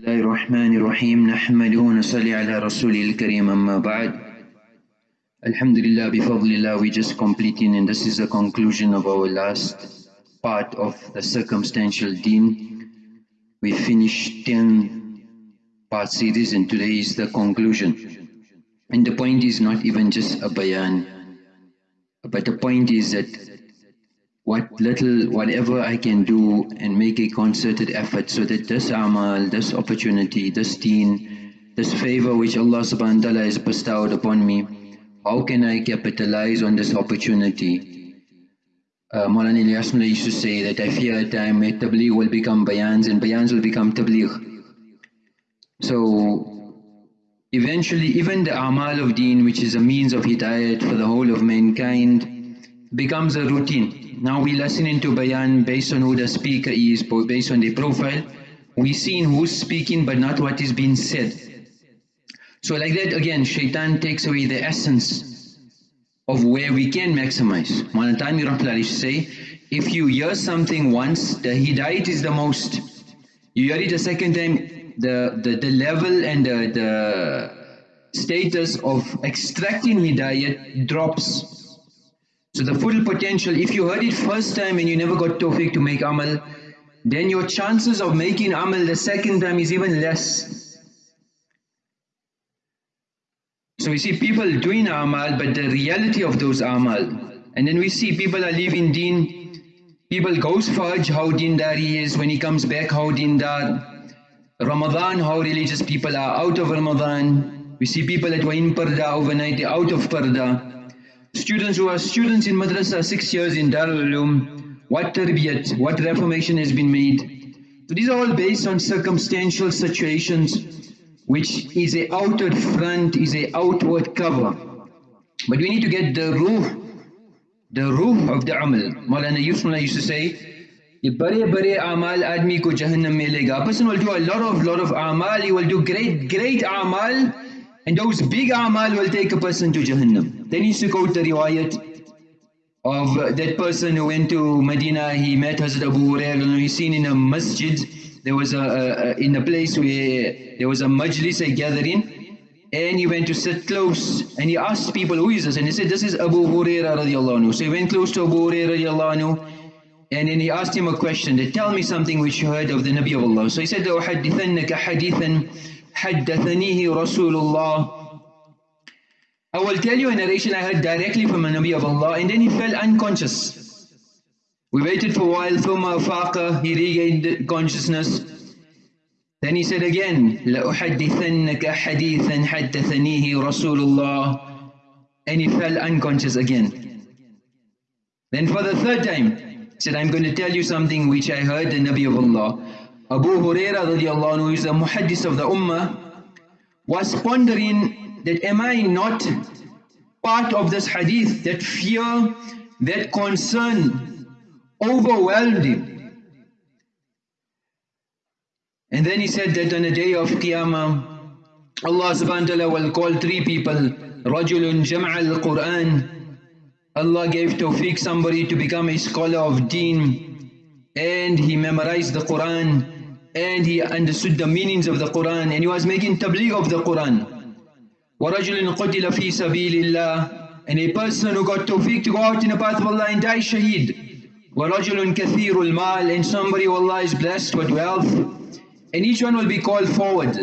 الله الرحمن الرحيم نحمده ونصلي على رسوله الكريم أما بعد Alhamdulillah bifadlillah we just completing and this is the conclusion of our last part of the circumstantial deen. We finished 10 part series and today is the conclusion. And the point is not even just a bayan but the point is that what little, whatever I can do and make a concerted effort so that this amal, this opportunity, this deen, this favor which Allah subhanahu wa ta'ala has bestowed upon me, how can I capitalize on this opportunity? Uh, Maulana used to say that I fear a time where tabligh will become bayans and bayans will become tabligh. So eventually even the amal of deen which is a means of hidayat for the whole of mankind becomes a routine. Now we listen into bayan based on who the speaker is, based on the profile. We see who's speaking but not what is being said. So like that again, shaitan takes away the essence of where we can maximize. Manatami Rahmatullahi say, if you hear something once, the hidayat is the most. You hear it a second time, the, the, the level and the, the status of extracting hidayat drops. So the full potential, if you heard it first time and you never got tawfiq to make amal, then your chances of making amal the second time is even less. So we see people doing amal, but the reality of those amal. And then we see people are leaving deen, people goes for Hajj, how dindar he is, when he comes back, how dindar. Ramadan, how religious people are out of Ramadan. We see people that were in Parda overnight, they're out of Parda Students who are students in madrasa, six years in Darul Uloom, what tarbiyat, what reformation has been made. So these are all based on circumstantial situations which is a outward front, is a outward cover. But we need to get the ruh, the ruh of the amal. Maulana Yusufullah used to say, ये बड़े बड़े amal आदमी को जहन्नम में लेगा. A person will do a lot of lot of amal, he will do great great amal and those big amal will take a person to Jahannam. Then he used to quote the riwayat of uh, that person who went to Medina, he met Hazrat Abu Hurairah, he's seen in a masjid, there was a, a, a, in a place where there was a majlis, a gathering, and he went to sit close, and he asked people, who is this? And he said, this is Abu Hurairah radiallahu anhu. So he went close to Abu Hurairah radiallahu anhu, and then he asked him a question, that tell me something which you heard of the Nabi of Allah. So he said, أُحَدِّثَنَّكَ حَدِيثًا حدثنيه رسول الله I will tell you a narration I heard directly from a Nabi of Allah and then he fell unconscious. We waited for a while, ثم أفاق, he regained consciousness. Then he said again, لأحدثنك حديثا حدثنيه رسول الله and he fell unconscious again. Then for the third time, he said, I'm going to tell you something which I heard the Nabi of Allah. Abu Huraira radiallahu anhu is a muhaddith of the ummah, was pondering that am I not part of this hadith, that fear, that concern overwhelmed him. And then he said that on the day of Qiyamah, Allah subhanahu wa ta'ala will call three people, Rajulun Jam'al Quran. Allah gave tawfiq somebody to become a scholar of deen and he memorized the Quran and he understood the meanings of the Quran and he was making tabligh of the Quran. وَرَجُلٍ قُتِلَ فِي سَبِيلِ اللَّهِ And a person who got tawfiq to go out in the path of Allah and die shaheed. وَرَجُلٌ كَثِيرُ الْمَالِ And somebody who Allah is blessed with wealth. And each one will be called forward.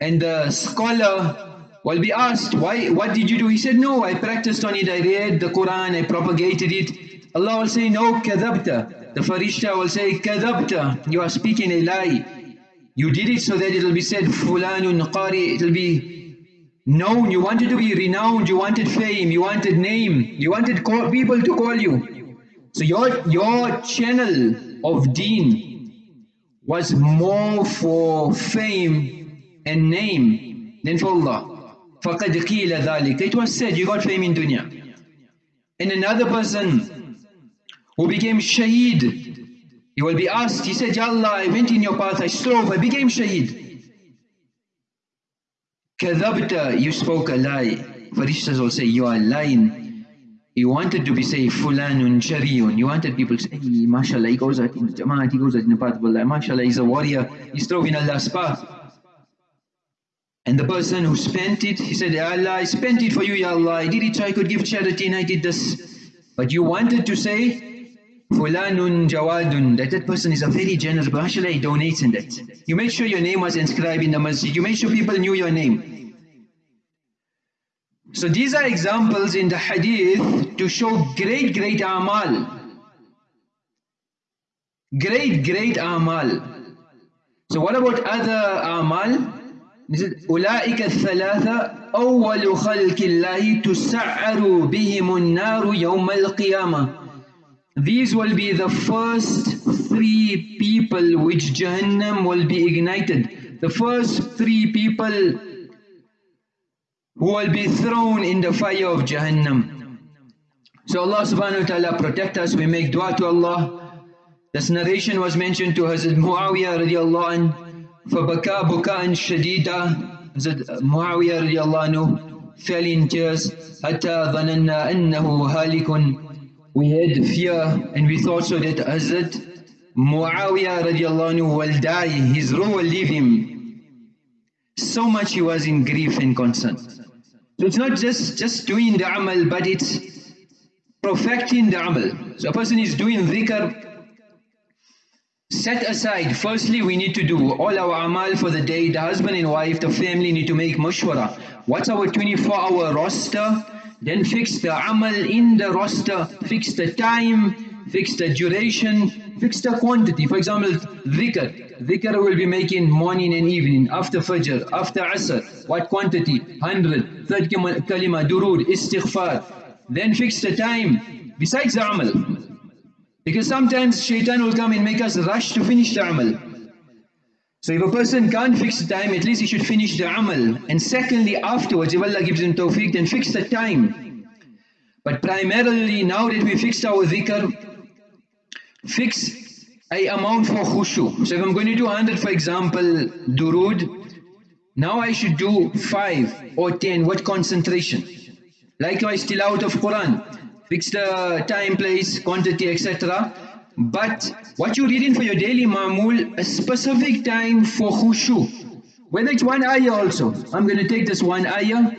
And the scholar will be asked, why? what did you do? He said, no, I practiced on it, I read the Quran, I propagated it. Allah will say, no, كَذَبْتَ the farishta will say, Kadabta, you are speaking a lie. You did it so that it will be said, Fulanun Qari, it will be known. You wanted to be renowned, you wanted fame, you wanted name, you wanted call, people to call you. So your, your channel of deen was more for fame and name than for Allah. فَقَدْ قِيلَ ذَلِكَ It was said, you got fame in dunya. And another person who became shaheed. He will be asked, he said, Ya Allah, I went in your path, I strove, I became shaheed. Kadhabta, you spoke a lie. Farishtas will say, you are lying. He wanted to be say fulanun shariyun. He wanted people to say, hey, mashallah, he goes in Jamaat, he goes out in the path of Allah. Mashallah, he's a warrior. he strove in Allah's path. And the person who spent it, he said, Allah, I spent it for you, Ya Allah. I did it so I could give charity and I did this. But you wanted to say, Fulanun Jawadun, that that person is a very generous, but mashallah, he donates in that. You made sure your name was inscribed in the masjid. You made sure people knew your name. So these are examples in the hadith to show great, great amal. Great, great amal. So what about other amal? أولئك الثلاثة أول خلق الله تسعر بهم النار يوم القيامة These will be the first three people which Jahannam will be ignited. The first three people who will be thrown in the fire of Jahannam. So Allah subhanahu wa ta'ala protect us, we make dua to Allah. This narration was mentioned to Hazrat Muawiyah radiallahu anh, فَبَكَى بُكَاءً شَدِيدًا Hazrat Muawiyah radiallahu anhu fell in tears, حَتَّى ظَنَنَّا أَنَّهُ هَالِكٌ we had fear and we thought so that Hazrat Muawiyah radiallahu anhu will die, his ruh will leave him. So much he was in grief and concern. So it's not just, just doing the amal, but it's perfecting the amal. So a person is doing dhikr, set aside, firstly we need to do all our amal for the day, the husband and wife, the family need to make mashwara. What's our 24 hour roster? Then fix the amal in the roster, fix the time, fix the duration, fix the quantity. For example, dhikr. Dhikr will be making morning and evening, after Fajr, after Asr. What quantity? 100. Third kalima, durud, istighfar. Then fix the time, besides the amal. Because sometimes shaitan will come and make us rush to finish the amal. So if a person can't fix the time, at least he should finish the amal. And secondly, afterwards, if Allah gives him tawfiq, then fix the time. But primarily, now that we fixed our dhikr, fix a amount for khushu. So if I'm going to do 100 for example, durud, now I should do 5 or 10, what concentration? Likewise still out of Quran, fix the time, place, quantity, etc. But what you're reading for your daily ma'mul, a specific time for khushu. Whether it's one ayah also, I'm going to take this one ayah,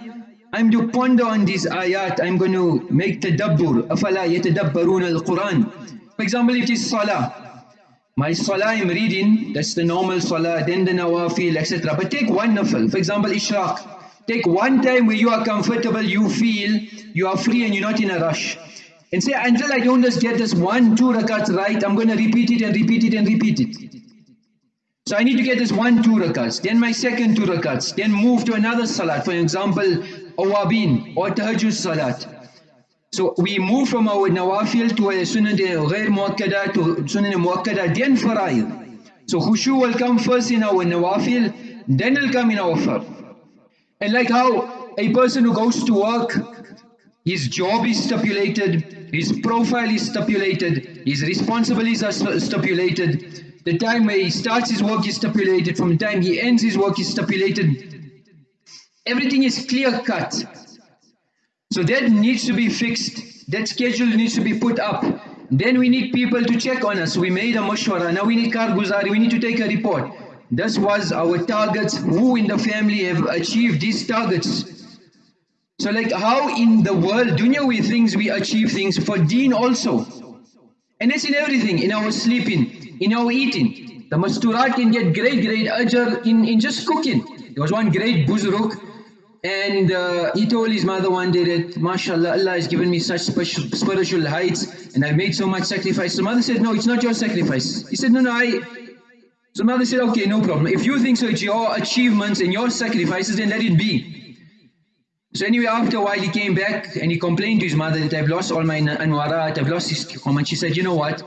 I'm to ponder on these ayat, I'm going to make tadabbur, afala yatadabbarun al-Quran. For example, if it is salah, my salah I'm reading, that's the normal salah, then the nawafil, etc. But take one nafil, for example, ishraq. Take one time where you are comfortable, you feel, you are free and you're not in a rush and say, until I don't just get this one, two rakats right, I'm going to repeat it and repeat it and repeat it. So I need to get this one, two rakats, then my second two rakats, then move to another salat, for example, awabin or tahajjud salat. So we move from our nawafil to a sunnah ghair muakkada to sunnah muakkada, then fara'id. So khushu will come first in our nawafil, then it'll come in our far. And like how a person who goes to work, his job is stipulated, his profile is stipulated, his responsibilities are stipulated, the time where he starts his work is stipulated, from the time he ends his work is stipulated. Everything is clear cut. So that needs to be fixed. That schedule needs to be put up. Then we need people to check on us. We made a mashwara. Now we need karguzari. We need to take a report. This was our targets. Who in the family have achieved these targets? So like how in the world, dunyawi things we achieve things for deen also. And it's in everything, in our sleeping, in our eating. The masturat can get great, great ajr in, in just cooking. There was one great buzruk and uh, he told his mother one day that, mashallah, Allah has given me such spiritual heights and I've made so much sacrifice. So mother said, no, it's not your sacrifice. He said, no, no, I... So mother said, okay, no problem. If you think so, it's your achievements and your sacrifices, then let it be. So anyway, after a while he came back and he complained to his mother that I've lost all my anwarat, I've lost his comment. She said, you know what?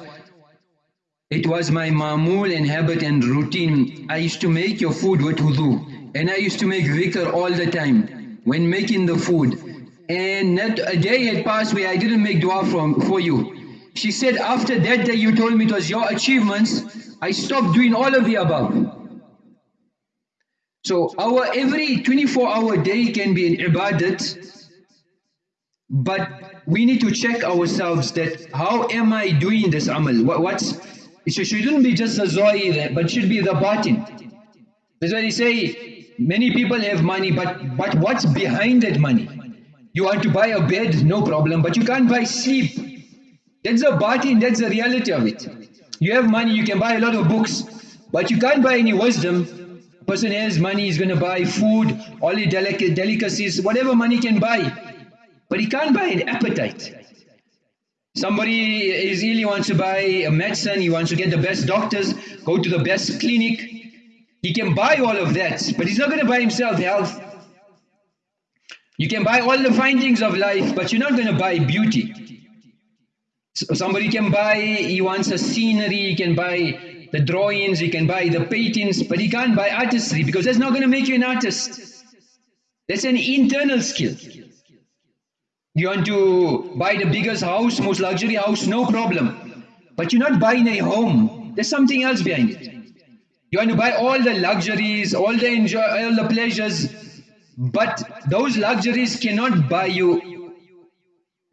It was my mamul and habit and routine. I used to make your food with wudu. And I used to make dhikr all the time when making the food. And not a day had passed where I didn't make dua from, for you. She said, after that day you told me it was your achievements, I stopped doing all of the above. So our every 24 hour day can be an ibadat. But we need to check ourselves that how am I doing this amal? What, what's it shouldn't be just the zahir, but should be the batin. That's why they say many people have money, but but what's behind that money? You want to buy a bed, no problem, but you can't buy sleep. That's the batin, that's the reality of it. You have money, you can buy a lot of books, but you can't buy any wisdom. Person has money, he's going to buy food, all the delic delicacies, whatever money can buy. But he can't buy an appetite. Somebody is ill, he wants to buy a medicine, he wants to get the best doctors, go to the best clinic. He can buy all of that, but he's not going to buy himself health. You can buy all the findings of life, but you're not going to buy beauty. So somebody can buy, he wants a scenery, he can buy the drawings, he can buy the paintings, but he can't buy artistry because that's not going to make you an artist. That's an internal skill. You want to buy the biggest house, most luxury house, no problem. But you're not buying a home. There's something else behind it. You want to buy all the luxuries, all the enjoy, all the pleasures, but those luxuries cannot buy you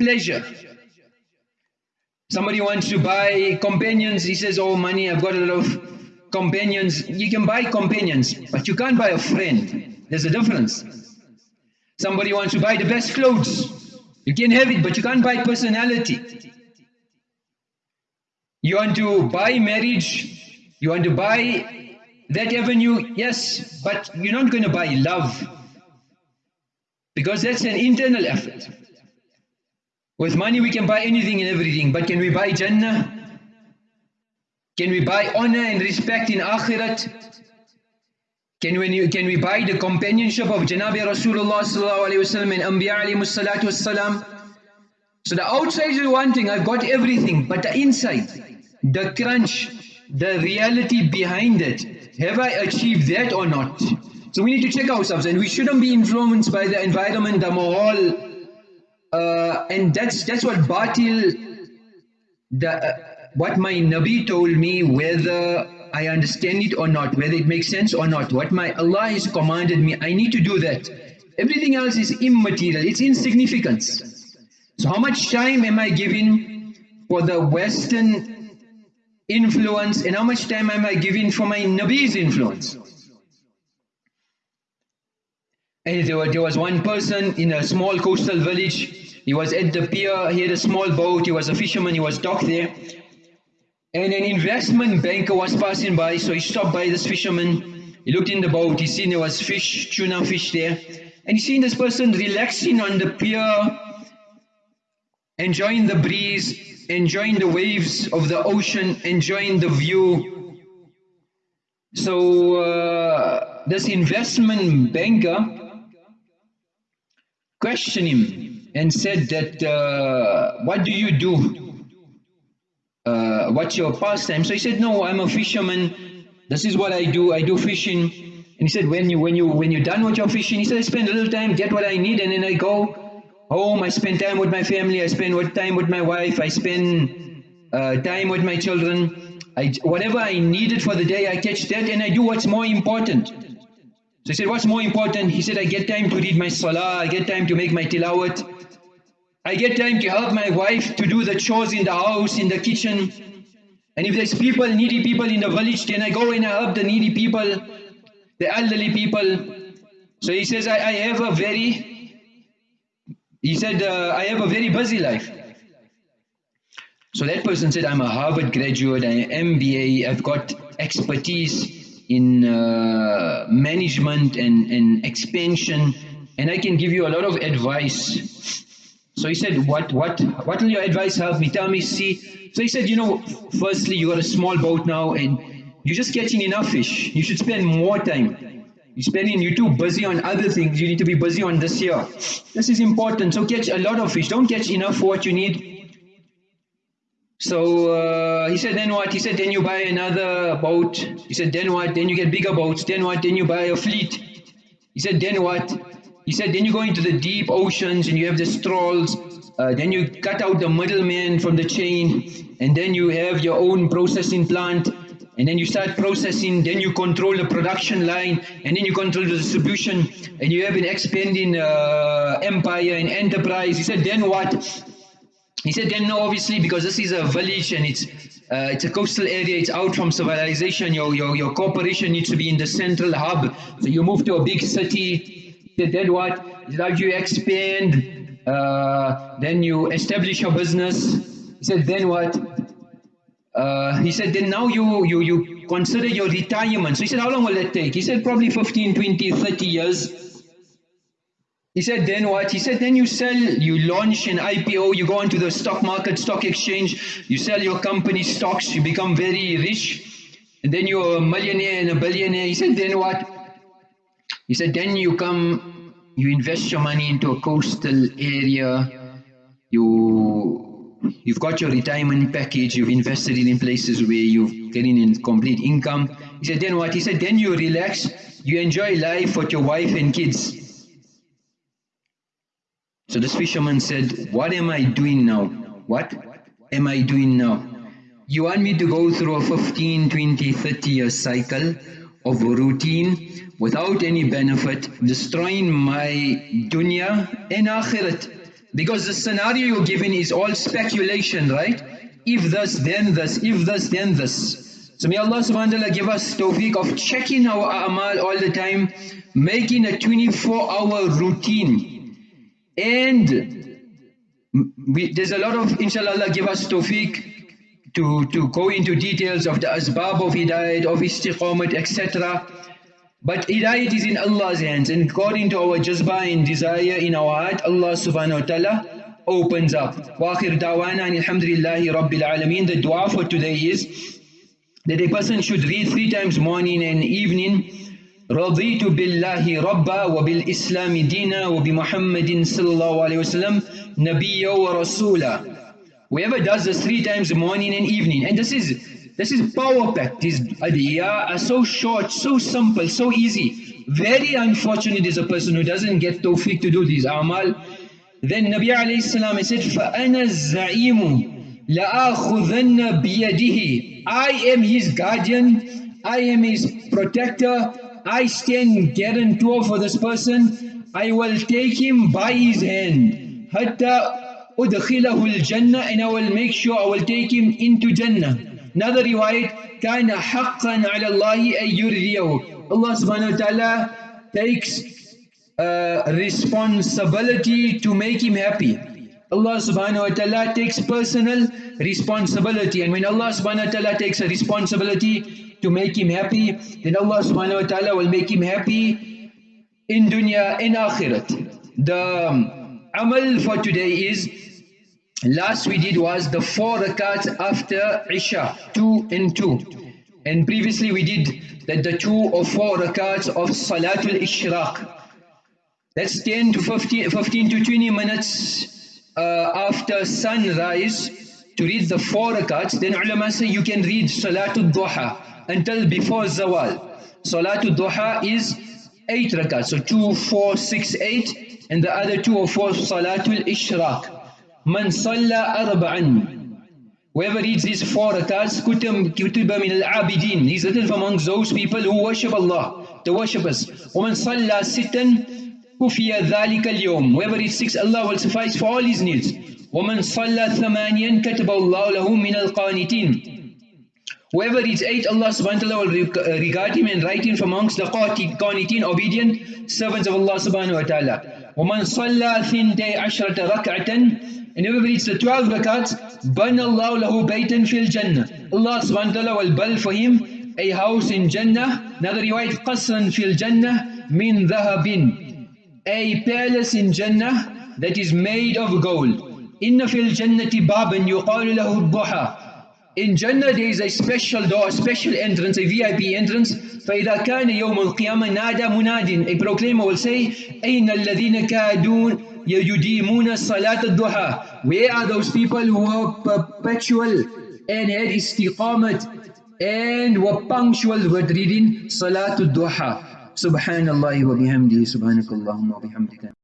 pleasure. Somebody wants to buy companions. He says, "Oh, money! I've got a lot of companions." You can buy companions, but you can't buy a friend. There's a difference. Somebody wants to buy the best clothes. You can have it, but you can't buy personality. You want to buy marriage, you want to buy that avenue, yes, but you're not going to buy love. Because that's an internal effort. With money we can buy anything and everything, but can we buy Jannah? Can we buy honor and respect in Akhirat? Can we, can we buy the companionship of Janabi Rasulullah and Anbiya alayhi? So the outside is one thing, I've got everything, but the inside, the crunch, the reality behind it, have I achieved that or not? So we need to check ourselves and we shouldn't be influenced by the environment, the mahal, uh, and that's that's what batil, the, uh, what my Nabi told me, whether I understand it or not, whether it makes sense or not, what my Allah has commanded me, I need to do that. Everything else is immaterial, it's insignificance. So how much time am I giving for the Western influence and how much time am I giving for my Nabi's influence? There, there was one person in a small coastal village, he was at the pier, he had a small boat, he was a fisherman, he was docked there. And an investment banker was passing by, so he stopped by this fisherman. He looked in the boat, he seen there was fish, tuna fish there. And he seen this person relaxing on the pier, enjoying the breeze, enjoying the waves of the ocean, enjoying the view. So uh, this investment banker questioned him and said that, uh, what do you do? uh, what's your pastime? So he said, no, I'm a fisherman. This is what I do. I do fishing. And he said, when you when you when you're done with your fishing, he said, I spend a little time, get what I need, and then I go home. I spend time with my family. I spend time with my wife. I spend uh, time with my children. I, whatever I needed for the day, I catch that, and I do what's more important. So he said, what's more important? He said, I get time to read my salah. I get time to make my tilawat. I get time to help my wife to do the chores in the house, in the kitchen. And if there's people, needy people in the village, then I go and I help the needy people, the elderly people. So he says, I, I have a very, he said, uh, I have a very busy life. So that person said, I'm a Harvard graduate, I'm MBA, I've got expertise in uh, management and, and expansion, and I can give you a lot of advice so he said, what, what, what will your advice help me? Tell me, see. So he said, you know, firstly, you got a small boat now and you're just catching enough fish. You should spend more time. You're spending, you're too busy on other things. You need to be busy on this here. This is important. So catch a lot of fish. Don't catch enough for what you need. So uh, he said, then what? He said, then you buy another boat. He said, then what? Then you get bigger boats. Then what? Then you buy a fleet. He said, then what? He said, then you go into the deep oceans and you have the trawls, uh, then you cut out the middleman from the chain, and then you have your own processing plant, and then you start processing, then you control the production line, and then you control the distribution, and you have an expanding uh, empire and enterprise. He said, then what? He said, then no, obviously, because this is a village and it's uh, it's a coastal area, it's out from civilization, your, your, your corporation needs to be in the central hub. So you move to a big city. Said, then what? Said, you expand, uh, then you establish your business. He said, then what? Uh, he said, then now you, you, you consider your retirement. So he said, how long will that take? He said, probably 15, 20, 30 years. He said, then what? He said, then you sell, you launch an IPO, you go onto the stock market, stock exchange, you sell your company stocks, you become very rich, and then you're a millionaire and a billionaire. He said, then what? He said, then you come, you invest your money into a coastal area, you You've got your retirement package, you've invested it in places where you're getting in complete income. He said, then what? He said, then you relax, you enjoy life with your wife and kids. So this fisherman said, what am I doing now? What am I doing now? You want me to go through a 15, 20, 30 year cycle of routine without any benefit, destroying my dunya and akhirat. Because the scenario you're given is all speculation, right? If this, then this, if this, then this. So may Allah subhanahu wa ta'ala give us tawfiq of checking our amal all the time, making a 24 hour routine. And we, there's a lot of, inshallah, Allah give us tawfiq to, to go into details of the asbab of hidayat, of istiqamat, etc. But hidayat is in Allah's hands and according to our jazba and desire in our heart, Allah subhanahu wa ta'ala opens up. Wa akhir dawana alhamdulillahi rabbil alameen. The dua for today is that a person should read three times morning and evening رضيت بالله ربا وبالإسلام دينا وبمحمد صلى الله عليه وسلم نبيا ورسولا Whoever does this three times morning and evening and this is this is power packed. These adiyah are so short, so simple, so easy. Very unfortunate is a person who doesn't get tawfiq to do these amal. Then Nabi alayhi salam said, فَأَنَا الزَّعِيمُ لَآخُذَنَّ بِيَدِهِ I am his guardian, I am his protector, I stand guarantor for this person, I will take him by his hand. حَتَّى أُدْخِلَهُ الْجَنَّةِ and I will make sure I will take him into Jannah. Another riwayat, كان حقا على الله أن يرضيه. Allah subhanahu wa ta'ala takes uh, responsibility to make him happy. Allah subhanahu wa ta'ala takes personal responsibility and when Allah subhanahu wa ta'ala takes a responsibility to make him happy then Allah subhanahu wa ta'ala will make him happy in dunya in akhirat. The um, amal for today is last we did was the four rakats after Isha, two and two. And previously we did that the two or four rakats of Salatul Ishraq. That's 10 to 15, 15 to 20 minutes uh, after sunrise to read the four rakats. Then ulama say you can read Salatul Duha until before Zawal. Salatul Duha is 8 rakats. So 2, 4, 6, 8 and the other two or four Salatul Ishraq. Man salla arba'an. Whoever reads these four rakats, kutiba min al-abidin. He's written amongst those people who worship Allah, the worshippers. وَمَنْ صَلَّى سِتًّا كُفِيَ ذَلِكَ الْيَوْمِ Whoever reads six, Allah will suffice for all his needs. وَمَنْ صَلَّى ثَمَانِيًا كَتَبَ اللَّهُ لَهُ مِنَ الْقَانِتِينَ Whoever reads eight, Allah subhanahu wa ta'ala will regard him and write him from amongst the qanitin, obedient servants of Allah subhanahu wa ta'ala. وَمَنْ صَلَّى ثِنْتَيْ عَشْرَةَ رَكْعَةً and whoever reads the 12 rakats, بَنَ اللَّهُ لَهُ بَيْتًا فِي الْجَنَّةِ Allah subhanahu wa ta'ala will build for him a house in Jannah. Another riwayat, قَصْرًا فِي الْجَنَّةِ مِنْ ذَهَبٍ A palace in Jannah that is made of gold. إِنَّ فِي الْجَنَّةِ بَابًا يُقَالُ لَهُ الضُّحَى In Jannah there is a special door, a special entrance, a VIP entrance. فإذا كان يوم القيامة نادى مناد A proclaimer will say أين الذين كادون يديمون صلاة الضحى Where are those people who are perpetual and had istiqamat and were punctual with reading صلاة الضحى سبحان الله وبحمده سبحانك اللهم وبحمدك